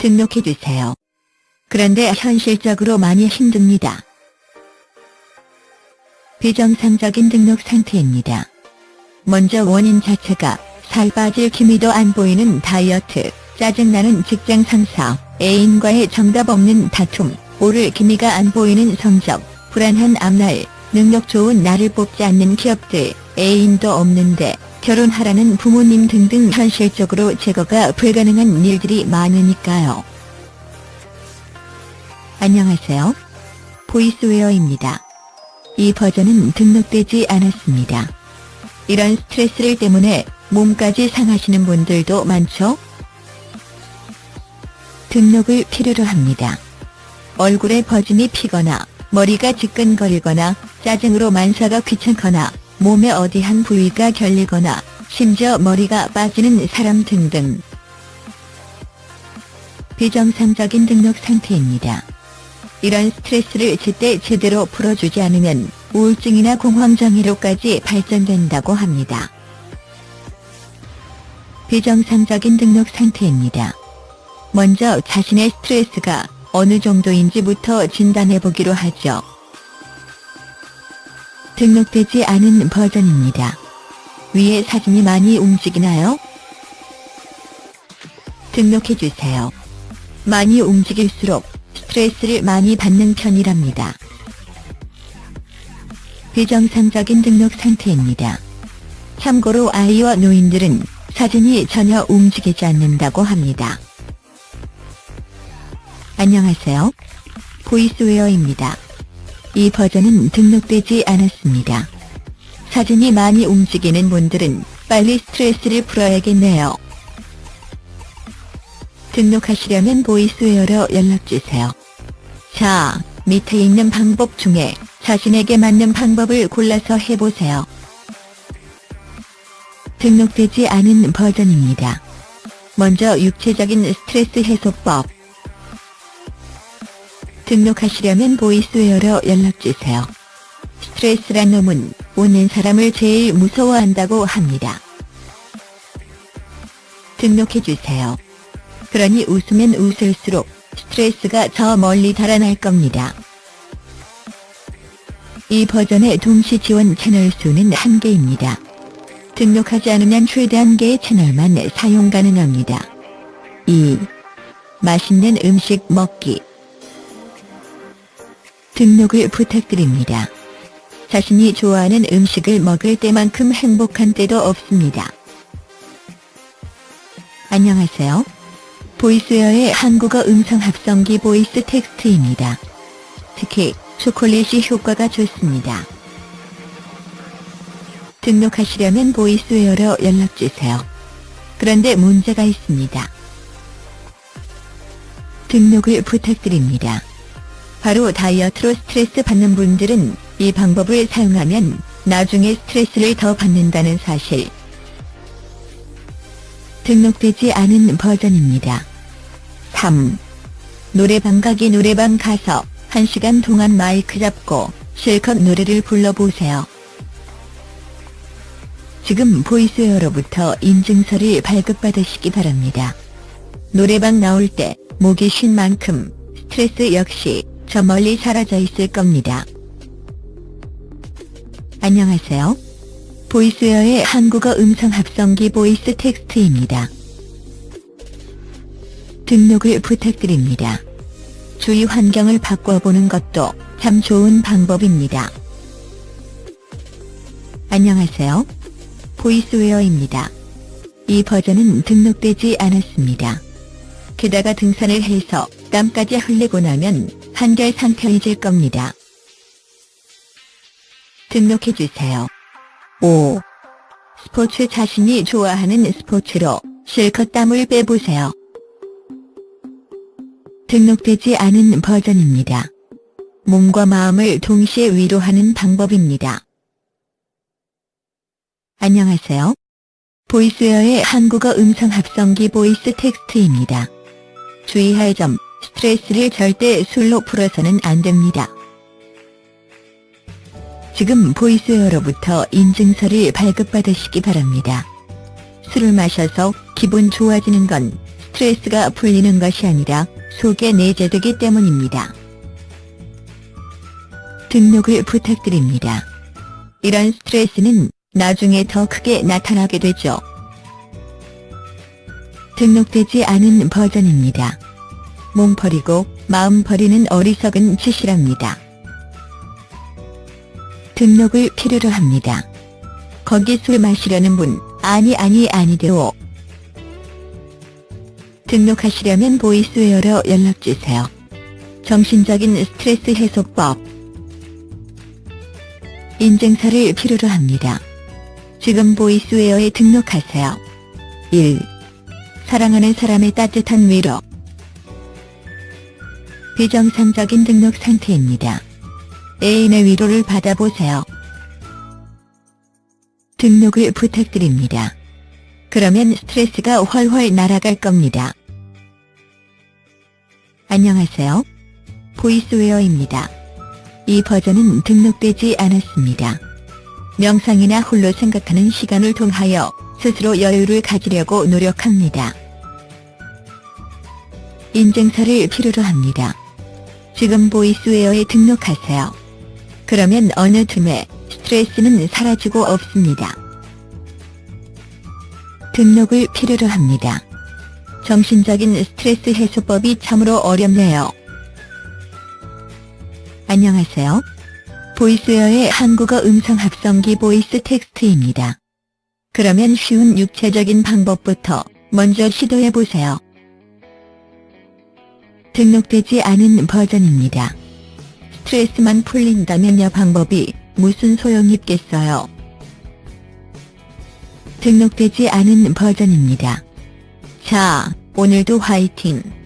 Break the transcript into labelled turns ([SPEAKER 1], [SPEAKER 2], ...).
[SPEAKER 1] 등록해주세요. 그런데 현실적으로 많이 힘듭니다. 비정상적인 등록 상태입니다. 먼저 원인 자체가 살 빠질 기미도 안 보이는 다이어트, 짜증나는 직장 상사, 애인과의 정답 없는 다툼, 오를 기미가 안 보이는 성적, 불안한 앞날, 능력 좋은 나를 뽑지 않는 기업들, 애인도 없는데 결혼하라는 부모님 등등 현실적으로 제거가 불가능한 일들이 많으니까요. 안녕하세요. 보이스웨어입니다. 이 버전은 등록되지 않았습니다. 이런 스트레스를 때문에 몸까지 상하시는 분들도 많죠? 등록을 필요로 합니다. 얼굴에 버짐이 피거나 머리가 지끈거리거나 짜증으로 만사가 귀찮거나 몸의 어디 한 부위가 결리거나 심지어 머리가 빠지는 사람 등등. 비정상적인 등록 상태입니다. 이런 스트레스를 제때 제대로 풀어주지 않으면 우울증이나 공황장애로까지 발전된다고 합니다. 비정상적인 등록 상태입니다. 먼저 자신의 스트레스가 어느 정도인지부터 진단해보기로 하죠. 등록되지 않은 버전입니다. 위에 사진이 많이 움직이나요? 등록해주세요. 많이 움직일수록 스트레스를 많이 받는 편이랍니다. 비정상적인 등록 상태입니다. 참고로 아이와 노인들은 사진이 전혀 움직이지 않는다고 합니다. 안녕하세요. 보이스웨어입니다. 이 버전은 등록되지 않았습니다. 사진이 많이 움직이는 분들은 빨리 스트레스를 풀어야겠네요. 등록하시려면 보이스웨어로 연락주세요. 자, 밑에 있는 방법 중에 자신에게 맞는 방법을 골라서 해보세요. 등록되지 않은 버전입니다. 먼저 육체적인 스트레스 해소법 등록하시려면 보이스웨어로 연락주세요. 스트레스란 놈은 오는 사람을 제일 무서워한다고 합니다. 등록해주세요. 그러니 웃으면 웃을수록 스트레스가 저 멀리 달아날 겁니다. 이 버전의 동시 지원 채널 수는 한개입니다 등록하지 않으면 최대 한개의 채널만 사용 가능합니다. 2. 맛있는 음식 먹기 등록을 부탁드립니다. 자신이 좋아하는 음식을 먹을 때만큼 행복한 때도 없습니다. 안녕하세요. 보이스웨어의 한국어 음성 합성기 보이스 텍스트입니다. 특히 초콜릿이 효과가 좋습니다. 등록하시려면 보이스웨어로 연락주세요. 그런데 문제가 있습니다. 등록을 부탁드립니다. 바로 다이어트로 스트레스 받는 분들은 이 방법을 사용하면 나중에 스트레스를 더 받는다는 사실. 등록되지 않은 버전입니다. 3. 노래방 가기 노래방 가서 1시간 동안 마이크 잡고 실컷 노래를 불러보세요. 지금 보이스웨어로부터 인증서를 발급받으시기 바랍니다. 노래방 나올 때 목이 쉰 만큼 스트레스 역시 저 멀리 사라져 있을 겁니다. 안녕하세요. 보이스웨어의 한국어 음성 합성기 보이스 텍스트입니다. 등록을 부탁드립니다. 주위 환경을 바꿔보는 것도 참 좋은 방법입니다. 안녕하세요. 보이스웨어입니다. 이 버전은 등록되지 않았습니다. 게다가 등산을 해서 땀까지 흘리고 나면 한결 상쾌해질 겁니다. 등록해주세요. 5. 스포츠 자신이 좋아하는 스포츠로 실컷 땀을 빼보세요. 등록되지 않은 버전입니다. 몸과 마음을 동시에 위로하는 방법입니다. 안녕하세요. 보이스웨어의 한국어 음성 합성기 보이스 텍스트입니다. 주의할 점 스트레스를 절대 술로 풀어서는 안 됩니다. 지금 보이스웨어로부터 인증서를 발급받으시기 바랍니다. 술을 마셔서 기분 좋아지는 건 스트레스가 풀리는 것이 아니라 속에 내재되기 때문입니다. 등록을 부탁드립니다. 이런 스트레스는 나중에 더 크게 나타나게 되죠. 등록되지 않은 버전입니다. 몸 버리고 마음 버리는 어리석은 짓이랍니다. 등록을 필요로 합니다. 거기 술 마시려는 분, 아니 아니 아니되오. 등록하시려면 보이스웨어로 연락주세요. 정신적인 스트레스 해소법 인증서를 필요로 합니다. 지금 보이스웨어에 등록하세요. 1. 사랑하는 사람의 따뜻한 위로 비정상적인 등록 상태입니다. 애인의 위로를 받아보세요. 등록을 부탁드립니다. 그러면 스트레스가 훨훨 날아갈 겁니다. 안녕하세요. 보이스웨어입니다. 이 버전은 등록되지 않았습니다. 명상이나 홀로 생각하는 시간을 통하여 스스로 여유를 가지려고 노력합니다. 인증서를 필요로 합니다. 지금 보이스웨어에 등록하세요. 그러면 어느 틈에 스트레스는 사라지고 없습니다. 등록을 필요로 합니다. 정신적인 스트레스 해소법이 참으로 어렵네요. 안녕하세요. 보이스웨어의 한국어 음성 합성기 보이스 텍스트입니다. 그러면 쉬운 육체적인 방법부터 먼저 시도해보세요. 등록되지 않은 버전입니다. 스트레스만 풀린다면요 방법이 무슨 소용이 있겠어요. 등록되지 않은 버전입니다. 자, 오늘도 화이팅!